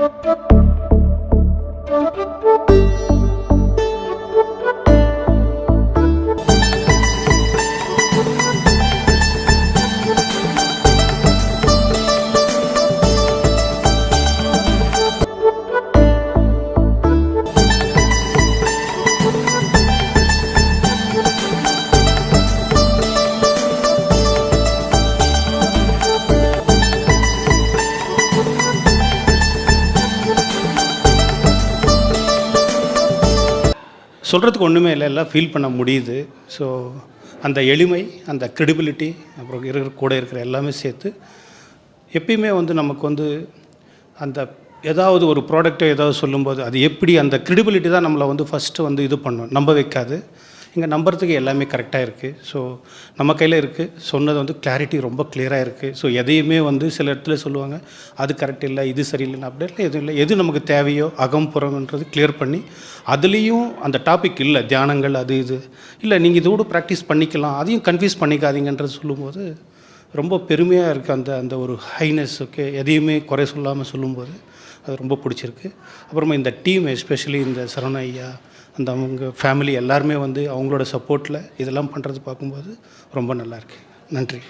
Thank you. சொல்கிறதுக்கு ஒன்றுமே இல்லை எல்லாம் ஃபீல் பண்ண முடியுது. ஸோ அந்த எளிமை அந்த க்ரெடிபிலிட்டி அப்புறம் இருக்கிற கூட இருக்கிற எல்லாமே சேர்த்து எப்பயுமே வந்து நமக்கு வந்து அந்த ஏதாவது ஒரு ப்ராடக்ட்டை ஏதாவது சொல்லும்போது அது எப்படி அந்த க்ரெடிபிலிட்டி தான் நம்மளை வந்து ஃபஸ்ட்டு வந்து இது பண்ணும். நம்ப வைக்காது. இங்கே நம்புறதுக்கு எல்லாமே கரெக்டாக இருக்குது ஸோ நம்ம கையில் இருக்குது சொன்னது வந்து கிளாரிட்டி ரொம்ப கிளியராக இருக்குது ஸோ எதையுமே வந்து சில இடத்துல சொல்லுவாங்க அது கரெக்ட் இல்லை இது சரியில்லைன்னு அப்படிலாம் எதுவும் இல்லை. எது நமக்கு தேவையோ அகம் புறம்ன்றது கிளியர் பண்ணி அதுலேயும் அந்த டாபிக் இல்லை. தியானங்கள் அது இது. இல்லை நீங்கள் இதோடு ப்ராக்டிஸ் பண்ணிக்கலாம். அதையும் கன்ஃபியூஸ் பண்ணிக்காதீங்கன்றது சொல்லும்போது ரொம்ப பெருமையாக இருக்குது அந்த அந்த ஒரு ஹைனஸ் ஓகே எதையுமே குறை சொல்லாமல் சொல்லும்போது. அது ரொம்ப பிடிச்சிருக்கு. அப்புறமா இந்த டீம் எஸ்பெஷலி இந்த சரவண ஐயா அந்த அவங்க ஃபேமிலி எல்லாருமே வந்து அவங்களோட சப்போர்ட்டில் இதெல்லாம் பண்ணுறது பார்க்கும்போது ரொம்ப நல்லாயிருக்கு நன்றி.